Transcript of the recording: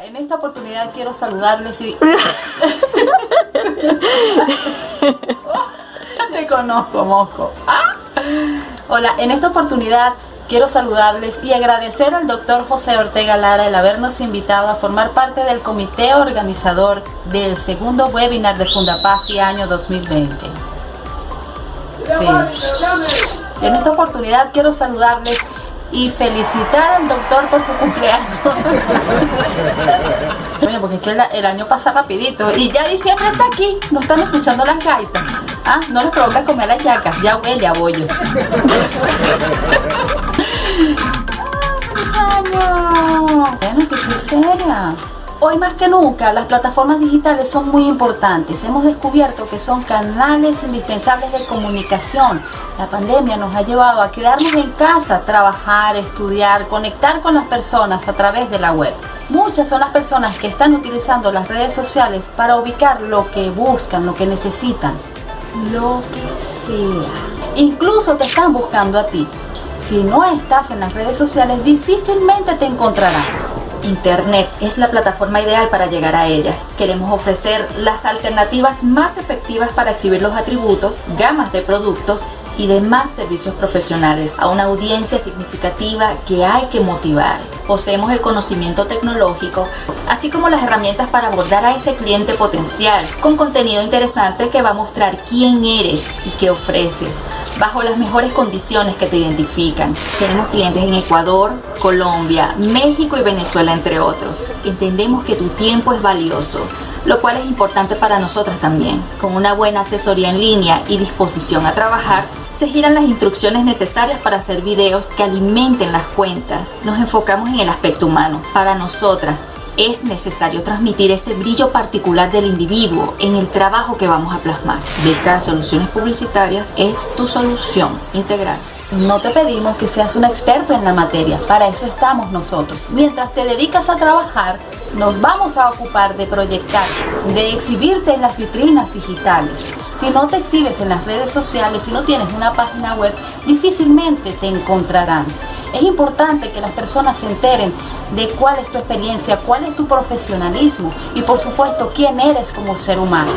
En esta oportunidad quiero saludarles y... Te conozco, Mosco. Ah. Hola, en esta oportunidad quiero saludarles y agradecer al doctor José Ortega Lara el habernos invitado a formar parte del comité organizador del segundo webinar de Fundapaz y año 2020. Sí. En esta oportunidad quiero saludarles y felicitar al doctor por su cumpleaños. porque es que el, año pasa rapidito y ya diciembre está aquí, no están escuchando las gaitas. Ah, no les provoca comer las yacas, ya huele a bollo. ¡Ah, Bueno, que seria. Hoy más que nunca las plataformas digitales son muy importantes. Hemos descubierto que son canales indispensables de comunicación. La pandemia nos ha llevado a quedarnos en casa, trabajar, estudiar, conectar con las personas a través de la web. Muchas son las personas que están utilizando las redes sociales para ubicar lo que buscan, lo que necesitan, lo que sea. Incluso te están buscando a ti. Si no estás en las redes sociales, difícilmente te encontrarán. Internet es la plataforma ideal para llegar a ellas. Queremos ofrecer las alternativas más efectivas para exhibir los atributos, gamas de productos y demás servicios profesionales a una audiencia significativa que hay que motivar. Poseemos el conocimiento tecnológico, así como las herramientas para abordar a ese cliente potencial con contenido interesante que va a mostrar quién eres y qué ofreces bajo las mejores condiciones que te identifican. Tenemos clientes en Ecuador, Colombia, México y Venezuela, entre otros. Entendemos que tu tiempo es valioso, lo cual es importante para nosotras también. Con una buena asesoría en línea y disposición a trabajar, se giran las instrucciones necesarias para hacer videos que alimenten las cuentas. Nos enfocamos en el aspecto humano. Para nosotras, es necesario transmitir ese brillo particular del individuo en el trabajo que vamos a plasmar. Beca Soluciones Publicitarias es tu solución integral. No te pedimos que seas un experto en la materia, para eso estamos nosotros. Mientras te dedicas a trabajar, nos vamos a ocupar de proyectar, de exhibirte en las vitrinas digitales. Si no te exhibes en las redes sociales, si no tienes una página web, difícilmente te encontrarán. Es importante que las personas se enteren de cuál es tu experiencia, cuál es tu profesionalismo y por supuesto quién eres como ser humano.